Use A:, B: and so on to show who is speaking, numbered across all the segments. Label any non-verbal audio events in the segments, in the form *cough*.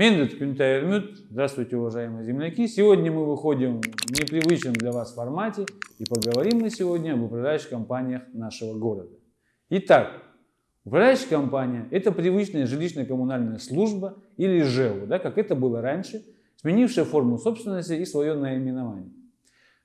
A: Мендет Кюнтайрмют. Здравствуйте, уважаемые земляки. Сегодня мы выходим в непривычном для вас формате и поговорим мы сегодня об управляющих компаниях нашего города. Итак, управляющая компания – это привычная жилищно-коммунальная служба или ЖЭУ, да, как это было раньше, сменившая форму собственности и свое наименование.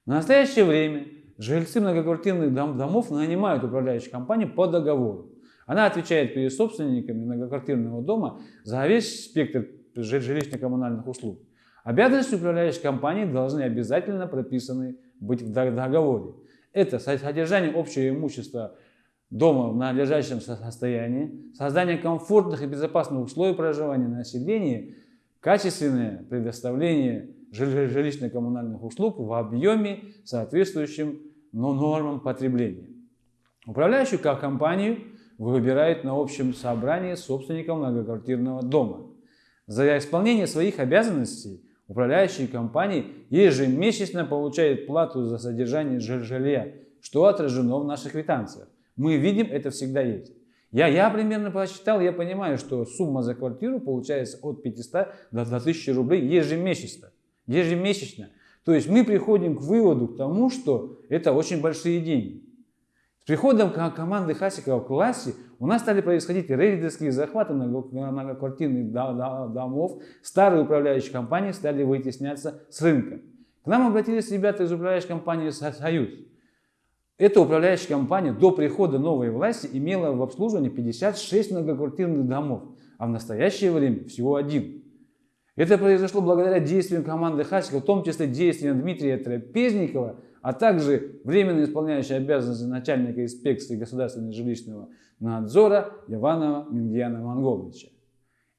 A: В настоящее время жильцы многоквартирных дом, домов нанимают управляющую компанию по договору. Она отвечает перед собственниками многоквартирного дома за весь спектр жилищно-коммунальных услуг. Обязанности управляющей компании должны обязательно прописаны быть в договоре. Это содержание общего имущества дома в надлежащем состоянии, создание комфортных и безопасных условий проживания населения, качественное предоставление жилищно-коммунальных услуг в объеме, соответствующем нормам потребления. Управляющую компанию выбирает на общем собрании собственников многоквартирного дома. За исполнение своих обязанностей управляющие компании ежемесячно получают плату за содержание жилья, что отражено в наших квитанциях. Мы видим, это всегда есть. Я, я примерно посчитал, я понимаю, что сумма за квартиру получается от 500 до 1000 рублей ежемесячно. Ежемесячно. То есть мы приходим к выводу к тому, что это очень большие деньги. Приходом команды Хасикова в классе у нас стали происходить рейдерские захваты многоквартирных домов, старые управляющие компании стали вытесняться с рынка. К нам обратились ребята из управляющей компании «Союз». Эта управляющая компания до прихода новой власти имела в обслуживании 56 многоквартирных домов, а в настоящее время всего один. Это произошло благодаря действиям команды Хасикова, в том числе действиям Дмитрия Трапезникова, а также временно исполняющий обязанности начальника инспекции государственного жилищного надзора Иванова Мингияна Монголовича.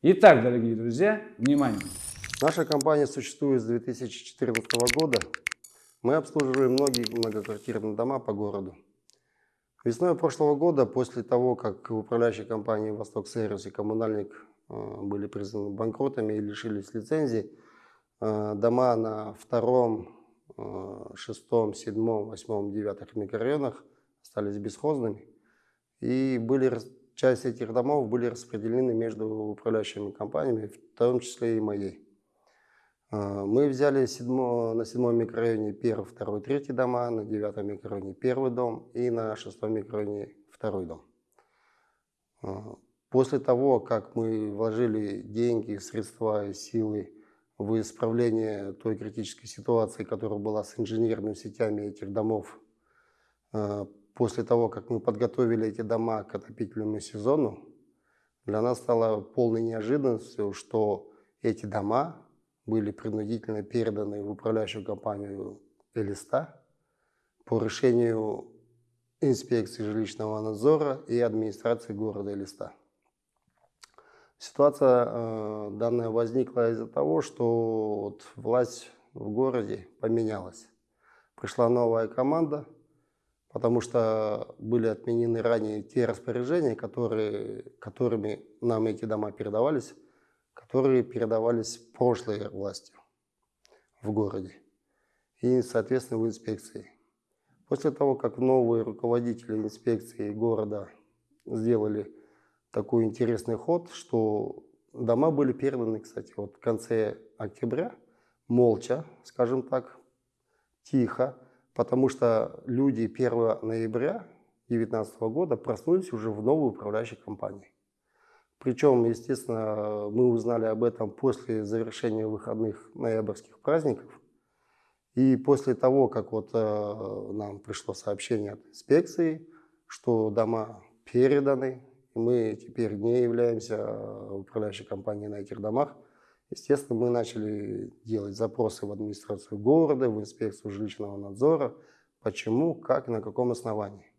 A: Итак, дорогие друзья, внимание!
B: Наша компания существует с 2014 года. Мы обслуживаем многие многоквартирные дома по городу. Весной прошлого года, после того, как в управляющей компании «Восток Сервис» и «Коммунальник» э, были признаны банкротами и лишились лицензий, э, дома на втором, шестом, седьмом, восьмом, девятых микрорайонах остались бесхозными. И были, часть этих домов были распределены между управляющими компаниями, в том числе и моей. Э, мы взяли седьмо, на седьмом микрорайоне первый, второй, третий дома, на девятом микрорайоне первый дом и на шестом микрорайоне второй дом. Э, после того, как мы вложили деньги, средства и силы в исправление той критической ситуации, которая была с инженерными сетями этих домов. Э, после того, как мы подготовили эти дома к отопительному сезону, для нас стало полной неожиданностью, что эти дома были принудительно переданы в управляющую компанию «Элиста» по решению инспекции жилищного надзора и администрации города Элиста. Ситуация э, данная возникла из-за того, что вот власть в городе поменялась. Пришла новая команда, потому что были отменены ранее те распоряжения, которые, которыми нам эти дома передавались, которые передавались прошлой властью в городе и, соответственно, в инспекции. После того, как новые руководители инспекции города сделали такой интересный ход, что дома были переданы, кстати, вот в конце октября, молча, скажем так, тихо, потому что люди 1 ноября 2019 года проснулись уже в новой управляющей компании. Причем, естественно, мы узнали об этом после завершения выходных ноябрьских праздников. И после того, как вот э, нам пришло сообщение от инспекции, что дома переданы, мы теперь не являемся управляющей компанией на этих домах. Естественно, мы начали делать запросы в администрацию города, в инспекцию жилищного надзора. Почему, как, на каком основании.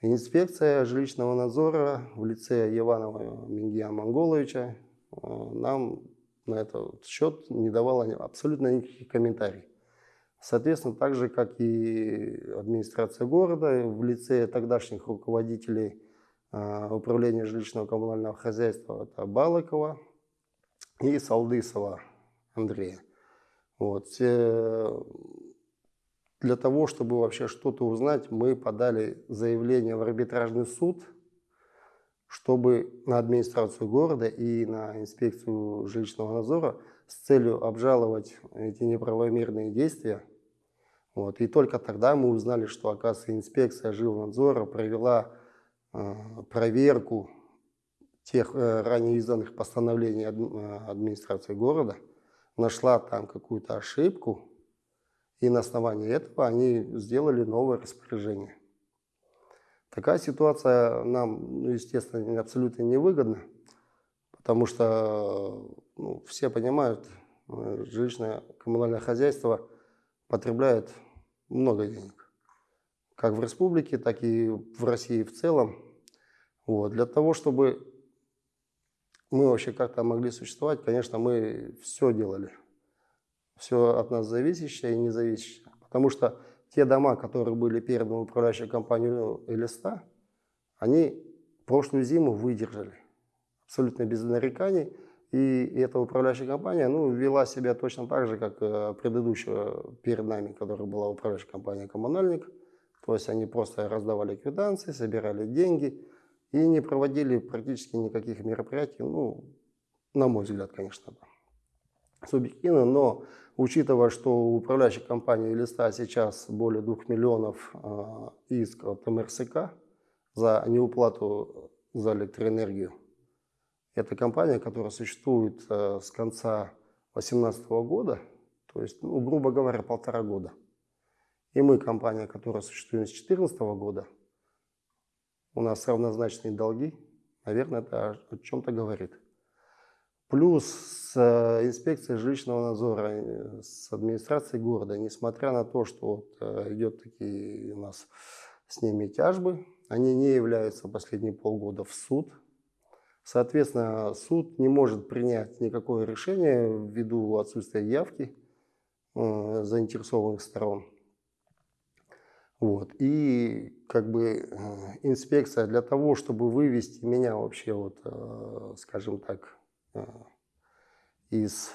B: Инспекция жилищного надзора в лице Иванова Мингия Монголовича э, нам на этот счет не давала абсолютно никаких комментариев. Соответственно, так же, как и администрация города в лице тогдашних руководителей управления жилищного коммунального хозяйства это Балыкова и Салдысова Андрея. Вот. Для того, чтобы вообще что-то узнать, мы подали заявление в арбитражный суд чтобы на администрацию города и на инспекцию жилищного надзора с целью обжаловать эти неправомерные действия. Вот. И только тогда мы узнали, что, оказывается, инспекция жилнадзора провела э, проверку тех э, ранее изданных постановлений э, администрации города, нашла там какую-то ошибку, и на основании этого они сделали новое распоряжение. Такая ситуация нам, ну, естественно, абсолютно невыгодна, потому что ну, все понимают, э, жилищное коммунальное хозяйство потребляет много денег. Как в республике, так и в России в целом. Вот. Для того, чтобы мы вообще как-то могли существовать, конечно, мы все делали. Все от нас зависящее и независящее. Потому что те дома, которые были переданы в управляющую компанию Элиста, они прошлую зиму выдержали. Абсолютно без нареканий. И эта управляющая компания ну, вела себя точно так же, как э, предыдущая перед нами, которая была управляющая компания «Коммунальник». То есть они просто раздавали квитанции, собирали деньги и не проводили практически никаких мероприятий, ну, на мой взгляд, конечно, субъективно, но учитывая, что у управляющей компании «Листа» сейчас более 2 миллионов э, иск от МРСК за неуплату за электроэнергию, это компания, которая существует э, с конца 2018 года, то есть, ну, грубо говоря, полтора года. И мы компания, которая существует с 2014 года, у нас равнозначные долги, наверное, это о чем-то говорит. Плюс с э, инспекцией жилищного надзора, э, с администрацией города, несмотря на то, что вот э, идет такие у нас с ними тяжбы, они не являются последние полгода в суд. Соответственно, суд не может принять никакое решение ввиду отсутствия явки заинтересованных сторон. Вот. И как бы инспекция для того, чтобы вывести меня вообще, вот, скажем так, Э, из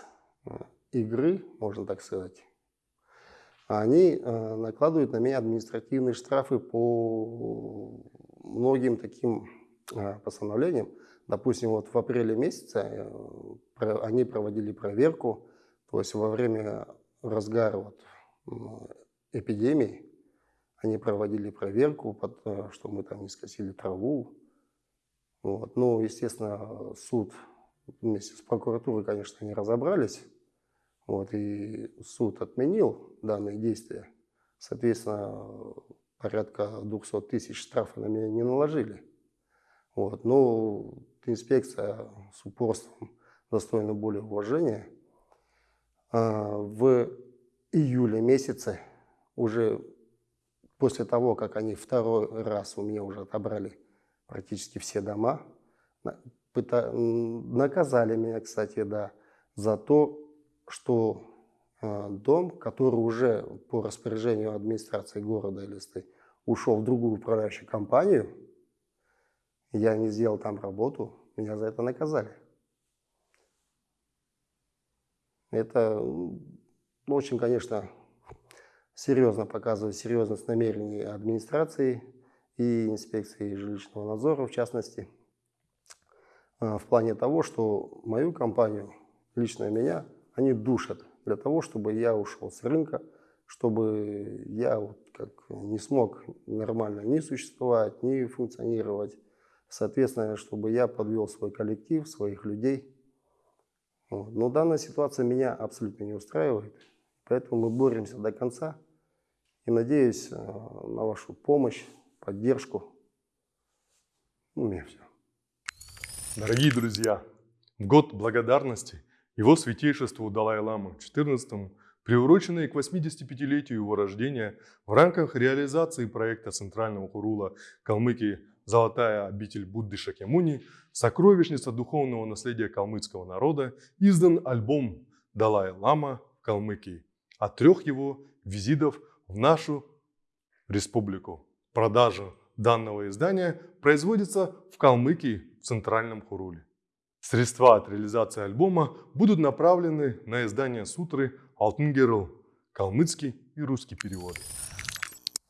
B: э, игры, можно так сказать, они э, накладывают на меня административные штрафы по многим таким постановлениям. Допустим, вот в апреле месяце они проводили проверку, то есть во время разгара вот эпидемии они проводили проверку, что мы там не скосили траву. Вот. Ну, естественно, суд вместе с прокуратурой, конечно, не разобрались. Вот, и суд отменил данные действия. Соответственно, порядка 200 тысяч штрафа на меня не наложили. Вот, но инспекция с упорством достойна более уважения. А, в июле месяце, уже после того, как они второй раз у меня уже отобрали практически все дома, наказали меня, кстати, да, за то, что э, дом, который уже по распоряжению администрации города Элисты ушел в другую управляющую компанию, я не сделал там работу, меня за это наказали. Это очень, конечно, серьезно показывает серьезность намерений администрации и инспекции жилищного надзора, в частности. А, в плане того, что мою компанию, лично меня, они душат для того, чтобы я ушел с рынка, чтобы я вот как не смог нормально ни существовать, ни функционировать. Соответственно, чтобы я подвел свой коллектив, своих людей. Но данная ситуация меня абсолютно не устраивает. Поэтому мы боремся до конца. И надеюсь а, на вашу помощь, поддержку. Ну, у меня все.
C: Дорогие друзья, в год благодарности его святейшеству Далай-Ламу XIV, приуроченный к 85-летию его рождения, в рамках реализации проекта Центрального Хурула Калмыкии «Золотая обитель Будды Шакемуни. Сокровищница духовного наследия калмыцкого народа» издан альбом «Далай-Лама в Калмыкии» от трех его визитов в нашу республику. Продажа данного издания производится в Калмыкии в Центральном Хуруле. Средства от реализации альбома будут направлены на издание сутры «Алтын калмыцкий и русский переводы.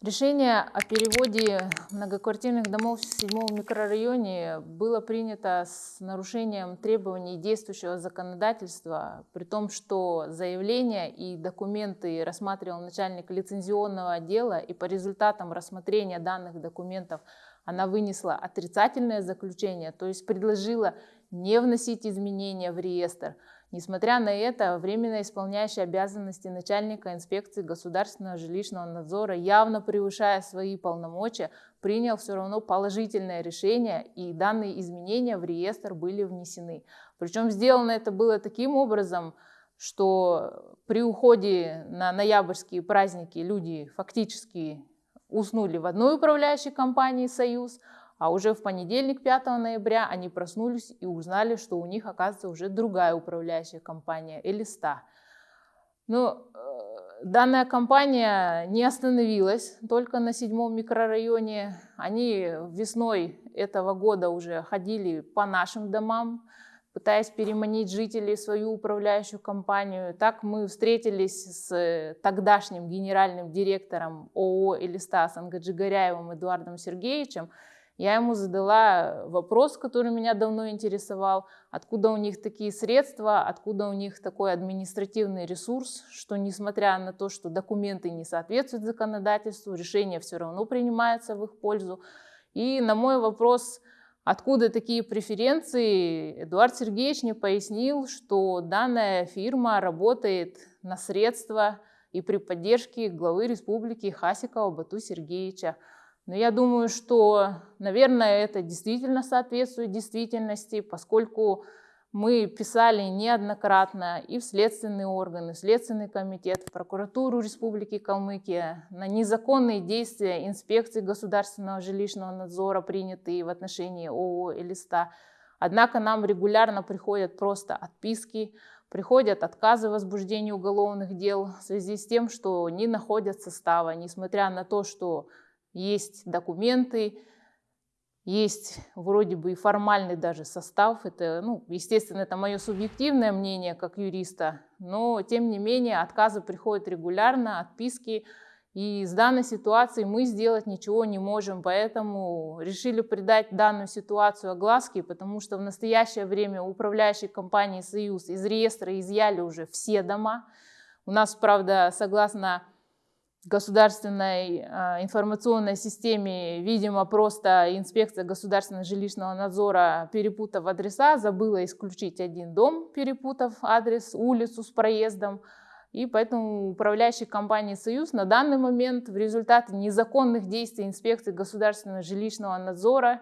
D: Решение о переводе многоквартирных домов в седьмом микрорайоне было принято с нарушением требований действующего законодательства, при том, что заявление и документы рассматривал начальник лицензионного отдела, и по результатам рассмотрения данных документов она вынесла отрицательное заключение, то есть предложила не вносить изменения в реестр – Несмотря на это, временно исполняющий обязанности начальника инспекции государственного жилищного надзора, явно превышая свои полномочия, принял все равно положительное решение, и данные изменения в реестр были внесены. Причем сделано это было таким образом, что при уходе на ноябрьские праздники люди фактически уснули в одной управляющей компании «Союз», а уже в понедельник, 5 ноября, они проснулись и узнали, что у них, оказывается, уже другая управляющая компания, Элиста. Но э, данная компания не остановилась только на седьмом микрорайоне. Они весной этого года уже ходили по нашим домам, пытаясь переманить жителей в свою управляющую компанию. Так мы встретились с тогдашним генеральным директором ООО «Элиста» Сангаджигаряевым Эдуардом Сергеевичем, я ему задала вопрос, который меня давно интересовал, откуда у них такие средства, откуда у них такой административный ресурс, что несмотря на то, что документы не соответствуют законодательству, решения все равно принимаются в их пользу. И на мой вопрос, откуда такие преференции, Эдуард Сергеевич мне пояснил, что данная фирма работает на средства и при поддержке главы республики Хасикова Бату Сергеевича. Но я думаю, что, наверное, это действительно соответствует действительности, поскольку мы писали неоднократно и в следственные органы, в Следственный комитет, в прокуратуру Республики Калмыкия на незаконные действия инспекции государственного жилищного надзора, принятые в отношении ООО «Элиста». Однако нам регулярно приходят просто отписки, приходят отказы в возбуждении уголовных дел в связи с тем, что не находят состава, несмотря на то, что есть документы, есть вроде бы и формальный даже состав. Это, ну, естественно, это мое субъективное мнение как юриста, но тем не менее отказы приходят регулярно, отписки. И с данной ситуацией мы сделать ничего не можем, поэтому решили придать данную ситуацию огласке, потому что в настоящее время управляющей компании «Союз» из реестра изъяли уже все дома. У нас, правда, согласно государственной э, информационной системе, видимо, просто инспекция государственного жилищного надзора, перепутав адреса, забыла исключить один дом, перепутав адрес, улицу с проездом. И поэтому управляющей компании «Союз» на данный момент в результате незаконных действий инспекции государственного жилищного надзора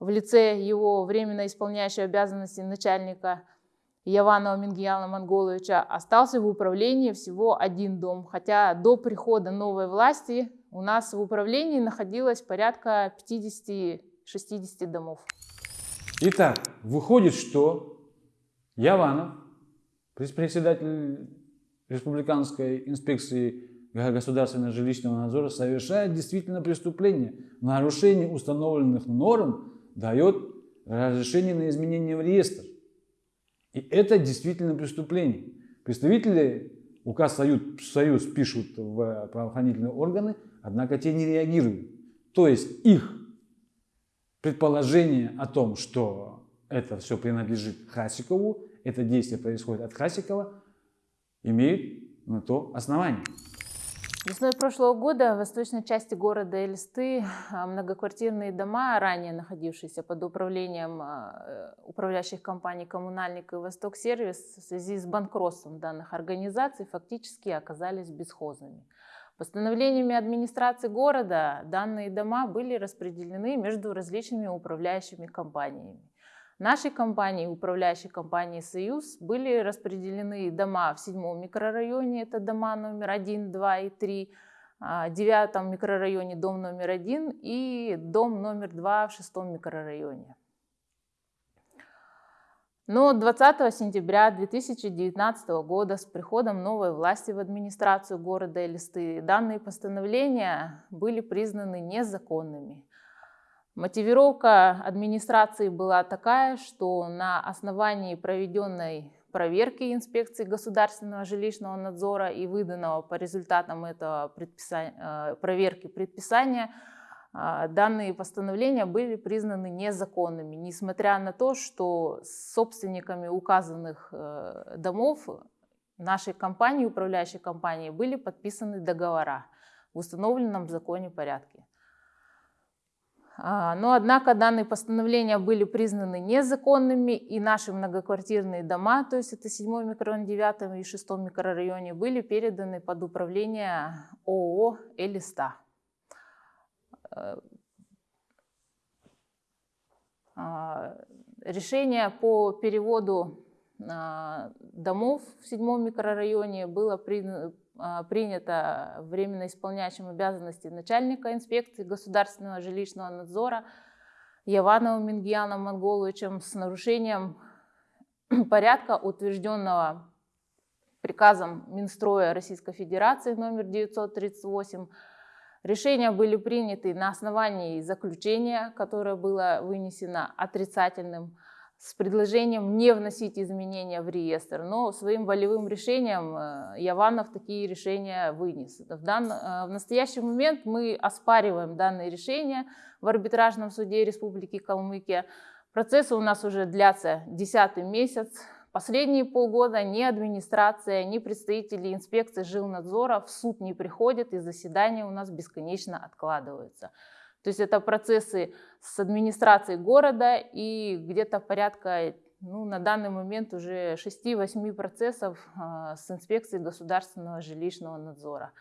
D: в лице его временно исполняющей обязанности начальника – Яванова Мингияна Монголовича остался в управлении всего один дом, хотя до прихода новой власти у нас в управлении находилось порядка 50-60 домов.
A: Итак, выходит, что Яванов, председатель Республиканской инспекции государственного жилищного надзора, совершает действительно преступление. Нарушение установленных норм дает разрешение на изменение в реестр. И это действительно преступление. Представители указ Союз, Союз пишут в правоохранительные органы, однако те не реагируют. То есть их предположение о том, что это все принадлежит Хасикову, это действие происходит от Хасикова, имеют на то основание.
D: Весной прошлого года в восточной части города Элисты а, многоквартирные дома, ранее находившиеся под управлением а, э, управляющих компаний «Коммунальник» и «Восток Сервис» в связи с банкротством данных организаций фактически оказались бесхозными. Постановлениями администрации города данные дома были распределены между различными управляющими компаниями. Нашей компании, управляющей компании «Союз», были распределены дома в седьмом микрорайоне, это дома номер 1, 2 и 3, а, в девятом микрорайоне дом номер 1 и дом номер 2 в шестом микрорайоне. Но 20 сентября 2019 года с приходом новой власти в администрацию города Элисты данные постановления были признаны незаконными. Мотивировка администрации была такая, что на основании проведенной проверки инспекции государственного жилищного надзора и выданного по результатам этого предписа- э, проверки предписания а, данные постановления были признаны незаконными, несмотря на то, что с собственниками указанных э, домов нашей компании, управляющей компании, были подписаны договора в установленном законе порядке. А, Но, однако, данные постановления были признаны незаконными, и наши многоквартирные дома, то есть это 7 микрорайон, 9 и 6 микрорайоне, были переданы под управление ООО «Элиста». Э, а, Решение по переводу а, домов в седьмом микрорайоне было при- а, принято временно исполняющим обязанности начальника инспекции государственного жилищного надзора Явановым Мингияном Монголовичем с нарушением *clears throat* порядка, утвержденного приказом Минстроя Российской Федерации номер 938 Решения были приняты на основании заключения, которое было вынесено отрицательным, с предложением не вносить изменения в реестр, но своим волевым решением э, Яванов такие решения вынес. В, дан- э, в настоящий момент мы оспариваем данные решения в арбитражном суде Республики Калмыкия. Процессы у нас уже длятся десятый месяц. Последние полгода ни администрация, ни представители инспекции жилнадзора в суд не приходят, и заседания у нас бесконечно откладываются. То есть это процессы с администрацией города и где-то порядка, ну, на данный момент уже 6-8 процессов а, с инспекцией государственного жилищного надзора.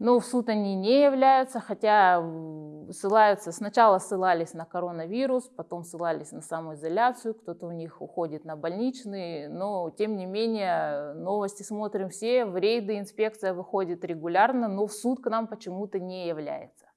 D: Но в суд они не являются, хотя ссылаются, сначала ссылались на коронавирус, потом ссылались на самоизоляцию, кто-то у них уходит на больничный, но тем не менее новости смотрим все, в рейды инспекция выходит регулярно, но в суд к нам почему-то не является.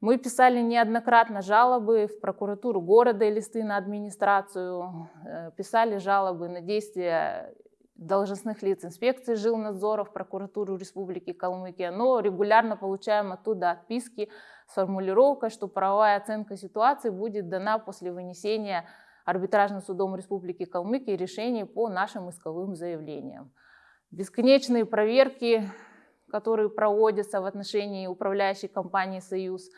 D: Мы писали неоднократно жалобы в прокуратуру города и листы на администрацию, э, писали жалобы на действия должностных лиц инспекции жилнадзора в прокуратуру Республики Калмыкия, но регулярно получаем оттуда отписки с формулировкой, что правовая оценка ситуации будет дана после вынесения арбитражным судом Республики Калмыкия решений по нашим исковым заявлениям. Бесконечные проверки, которые проводятся в отношении управляющей компании «Союз»,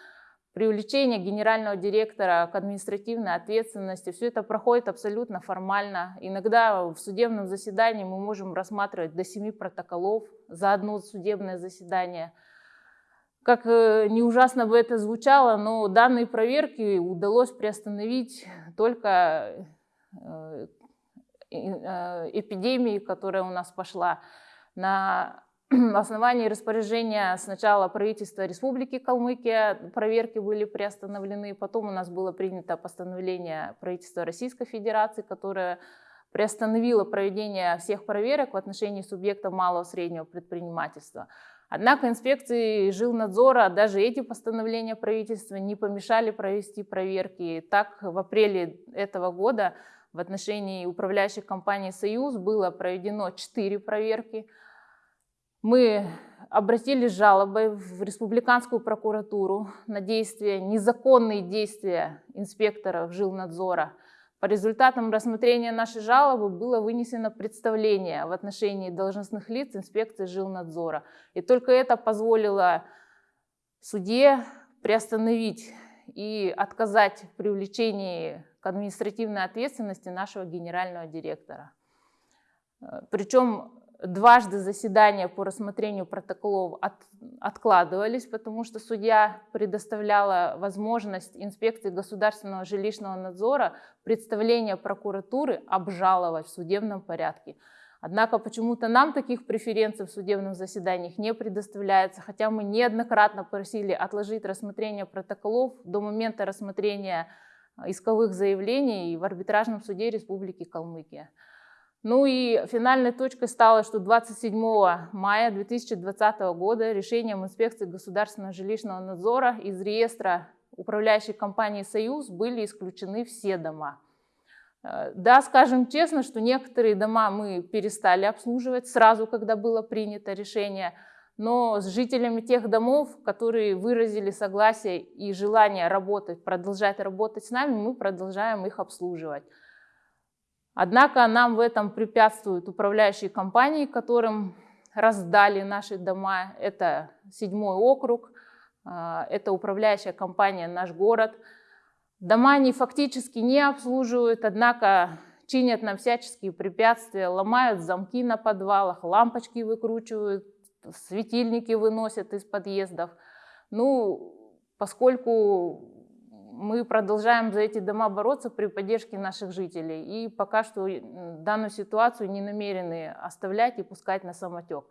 D: привлечение генерального директора к административной ответственности. Все это проходит абсолютно формально. Иногда в судебном заседании мы можем рассматривать до семи протоколов за одно судебное заседание. Как э, не ужасно бы это звучало, но данные проверки удалось приостановить только э, э, эпидемии, которая у нас пошла на *clears throat* основании распоряжения сначала правительства Республики Калмыкия проверки были приостановлены, потом у нас было принято постановление правительства Российской Федерации, которое приостановило проведение всех проверок в отношении субъектов малого и среднего предпринимательства. Однако инспекции жилнадзора даже эти постановления правительства не помешали провести проверки. Так, в апреле этого года в отношении управляющей компании «Союз» было проведено 4 проверки – мы обратились с жалобой в республиканскую прокуратуру на действия, незаконные действия инспекторов жилнадзора. По результатам рассмотрения нашей жалобы было вынесено представление в отношении должностных лиц инспекции жилнадзора. И только это позволило суде приостановить и отказать в привлечении к административной ответственности нашего генерального директора. Причем Дважды заседания по рассмотрению протоколов от, откладывались, потому что судья предоставляла возможность инспекции государственного жилищного надзора представление прокуратуры обжаловать в судебном порядке. Однако почему-то нам таких преференций в судебных заседаниях не предоставляется, хотя мы неоднократно просили отложить рассмотрение протоколов до момента рассмотрения исковых заявлений в арбитражном суде Республики Калмыкия. Ну и финальной точкой стало, что 27 мая 2020 года решением инспекции государственного жилищного надзора из реестра управляющей компании «Союз» были исключены все дома. Э, да, скажем честно, что некоторые дома мы перестали обслуживать сразу, когда было принято решение, но с жителями тех домов, которые выразили согласие и желание работать, продолжать работать с нами, мы продолжаем их обслуживать. Однако нам в этом препятствуют управляющие компании, которым раздали наши дома. Это седьмой округ, а, это управляющая компания «Наш город». Дома они фактически не обслуживают, однако чинят нам всяческие препятствия, ломают замки на подвалах, лампочки выкручивают, светильники выносят из подъездов. Ну, поскольку мы продолжаем за эти дома бороться при поддержке наших жителей. И пока что данную ситуацию не намерены оставлять и пускать на самотек.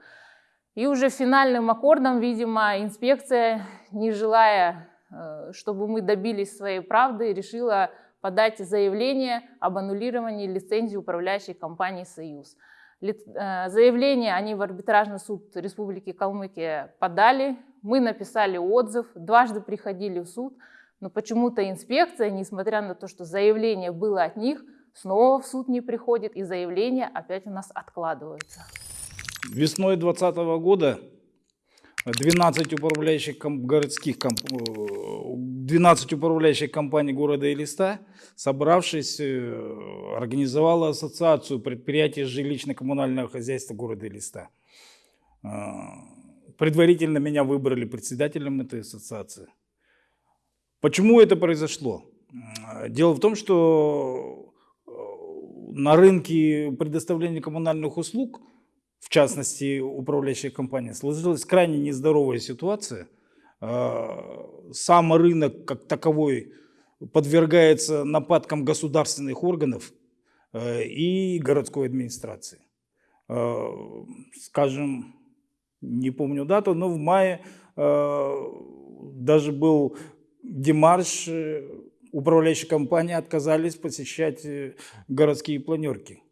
D: И уже финальным аккордом, видимо, инспекция, не желая, э, чтобы мы добились своей правды, решила подать заявление об аннулировании лицензии управляющей компании «Союз». Э, заявление они в арбитражный суд Республики Калмыкия подали, мы написали отзыв, дважды приходили в суд – но почему-то инспекция, несмотря на то, что заявление было от них, снова в суд не приходит, и заявления опять у нас откладываются.
E: Весной 2020 года 12 управляющих городских 12 управляющих компаний города Элиста, собравшись, э, организовала ассоциацию предприятий жилищно-коммунального хозяйства города Элиста. Э, предварительно меня выбрали председателем этой ассоциации. Почему это произошло? Дело в том, что э, на рынке предоставления коммунальных услуг, в частности управляющая компания, сложилась крайне нездоровая ситуация. Э, сам рынок как таковой подвергается нападкам государственных органов э, и городской администрации. Скажем, не помню дату, но в мае даже был демарш э, управляющей компании отказались посещать э, городские планерки.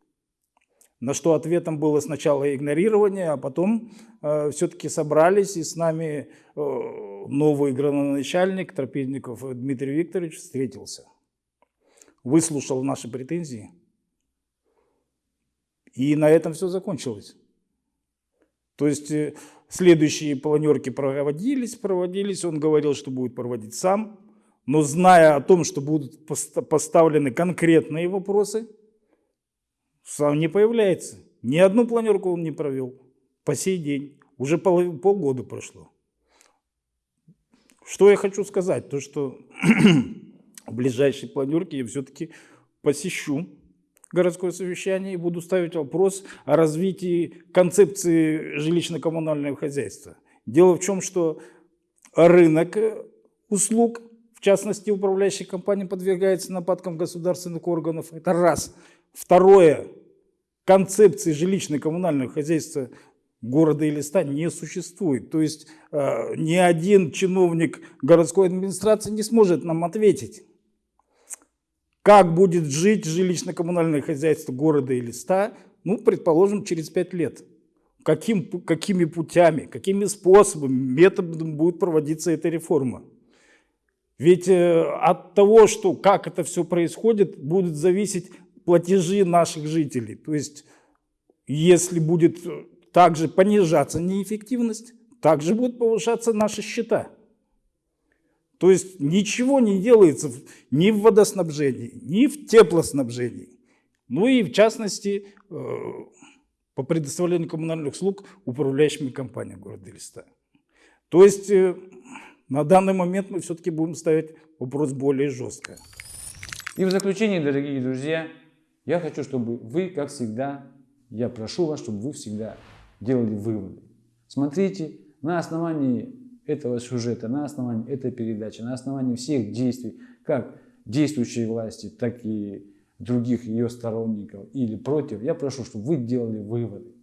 E: На что ответом было сначала игнорирование, а потом э, все-таки собрались, и с нами э, новый градоначальник Тропинников Дмитрий Викторович встретился. Выслушал наши претензии. И на этом все закончилось. То есть э, Следующие планерки проводились, проводились. Он говорил, что будет проводить сам. Но зная о том, что будут поставлены конкретные вопросы, сам не появляется. Ни одну планерку он не провел по сей день. Уже пол, полгода прошло. Что я хочу сказать? То, что *clears throat* в ближайшей планерке я все-таки посещу городское совещание и буду ставить вопрос о развитии концепции жилищно-коммунального хозяйства. Дело в том, что рынок услуг, в частности управляющая компания, подвергается нападкам государственных органов. Это раз. Второе. Концепции жилищно-коммунального хозяйства города или ста не существует. То есть э, ни один чиновник городской администрации не сможет нам ответить как будет жить жилищно-коммунальное хозяйство города или ста, ну, предположим, через пять лет. Каким, какими путями, какими способами, методами будет проводиться эта реформа. Ведь э, от того, что как это все происходит, будут зависеть платежи наших жителей. То есть, если будет также понижаться неэффективность, также будут повышаться наши счета. То есть ничего не делается ни в водоснабжении, ни в теплоснабжении. Ну и в частности э, по предоставлению коммунальных услуг управляющими компаниями города Элиста. То есть э, на данный момент мы все-таки будем ставить вопрос более жестко.
A: И в заключение, дорогие друзья, я хочу, чтобы вы, как всегда, я прошу вас, чтобы вы всегда делали выводы. Смотрите на основании этого сюжета, на основании этой передачи, на основании всех действий, как действующей власти, так и других ее сторонников или против, я прошу, чтобы вы делали выводы.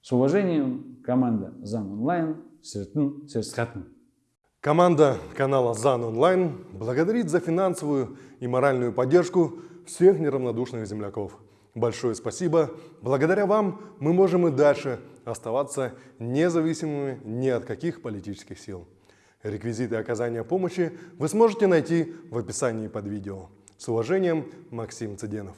A: С уважением, команда ЗАН Онлайн, Сертун Серсхатн.
C: Команда канала ЗАН Онлайн благодарит за финансовую и моральную поддержку всех неравнодушных земляков. Большое спасибо. Благодаря вам мы можем и дальше оставаться независимыми ни от каких политических сил. Реквизиты оказания помощи вы сможете найти в описании под видео. С уважением, Максим Цыденов.